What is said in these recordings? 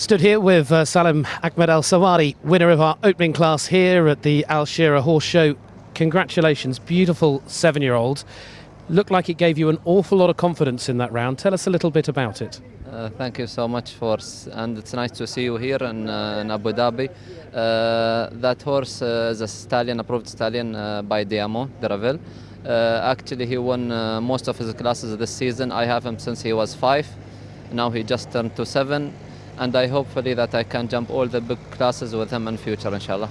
Stood here with uh, Salim Ahmed Al Sawari, winner of our opening class here at the Al Shira Horse Show. Congratulations, beautiful seven year old. Looked like it gave you an awful lot of confidence in that round. Tell us a little bit about it. Uh, thank you so much for, and it's nice to see you here in, uh, in Abu Dhabi. Uh, that horse uh, is a stallion, approved stallion uh, by Diamo Deravel. Uh, actually, he won most of his classes this season. I have him since he was five. Now he just turned to seven, and I hopefully that I can jump all the big classes with him in future, inshallah.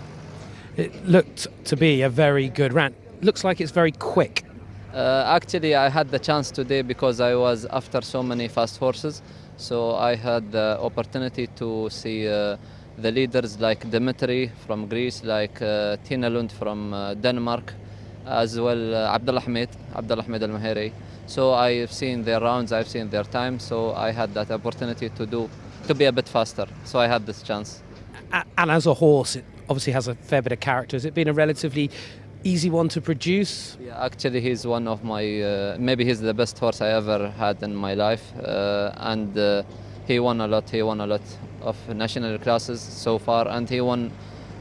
It looked to be a very good round. Looks like it's very quick. Uh, actually, I had the chance today because I was after so many fast horses. So I had the opportunity to see uh, the leaders like Dimitri from Greece, like uh, Tina Lund from uh, Denmark, as well uh, Abdullah Ahmed Al Mahiri. So I've seen their rounds, I've seen their time. So I had that opportunity to do to be a bit faster. So I had this chance. And as a horse, it obviously has a fair bit of character. Has it been a relatively easy one to produce? Yeah, actually, he's one of my. Uh, maybe he's the best horse I ever had in my life, uh, and uh, he won a lot. He won a lot of national classes so far, and he won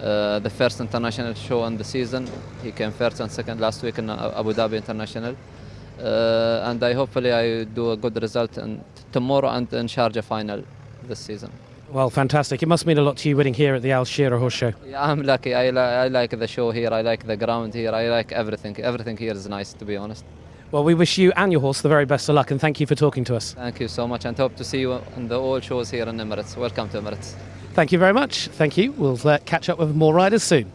uh, the first international show in the season. He came first and second last week in uh, Abu Dhabi International, uh, and I hopefully I do a good result in tomorrow and in Sharjah final this season. Well, fantastic. It must mean a lot to you winning here at the Al Shira Horse Show. Yeah, I'm lucky. I, li- I like the show here. I like the ground here. I like everything. Everything here is nice, to be honest. Well, we wish you and your horse the very best of luck and thank you for talking to us. Thank you so much and hope to see you in the all shows here in Emirates. Welcome to Emirates. Thank you very much. Thank you. We'll uh, catch up with more riders soon.